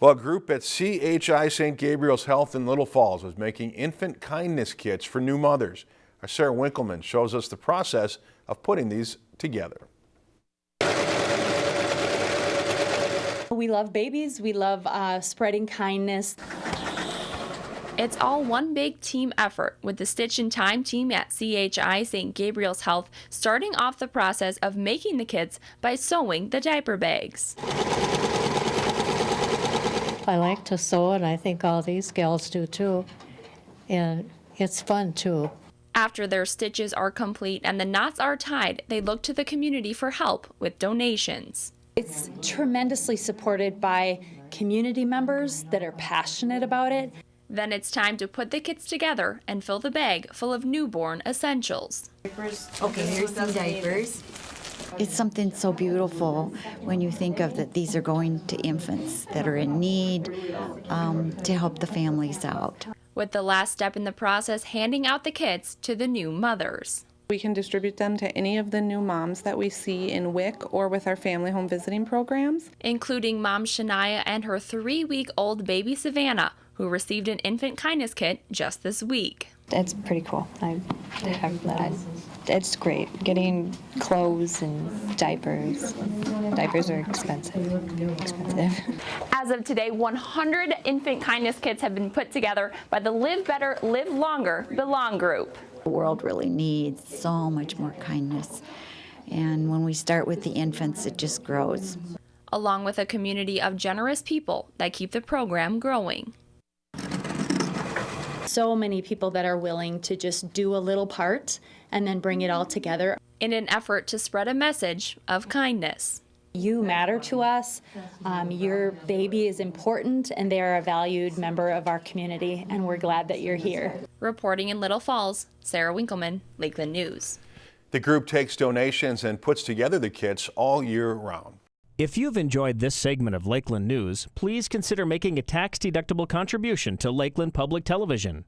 Well, a group at CHI St. Gabriel's Health in Little Falls is making infant kindness kits for new mothers. Our Sarah Winkleman shows us the process of putting these together. We love babies. We love uh, spreading kindness. It's all one big team effort with the Stitch in Time team at CHI St. Gabriel's Health starting off the process of making the kits by sewing the diaper bags. I like to sew, and I think all these gals do too. And it's fun too. After their stitches are complete and the knots are tied, they look to the community for help with donations. It's tremendously supported by community members that are passionate about it. Then it's time to put the kits together and fill the bag full of newborn essentials. Okay, here's some diapers. It's something so beautiful when you think of that these are going to infants that are in need um, to help the families out. With the last step in the process handing out the kits to the new mothers. We can distribute them to any of the new moms that we see in WIC or with our family home visiting programs. Including mom Shania and her three week old baby Savannah, who received an infant kindness kit just this week. It's pretty cool. I have that. It's great. Getting clothes and diapers. Diapers are expensive. Expensive. As of today, 100 infant kindness kits have been put together by the Live Better, Live Longer Belong group. The world really needs so much more kindness. And when we start with the infants, it just grows. Along with a community of generous people that keep the program growing so many people that are willing to just do a little part and then bring it all together. In an effort to spread a message of kindness. You matter to us. Um, your baby is important, and they are a valued member of our community, and we're glad that you're here. Reporting in Little Falls, Sarah Winkleman, Lakeland News. The group takes donations and puts together the kits all year round. If you've enjoyed this segment of Lakeland News, please consider making a tax-deductible contribution to Lakeland Public Television.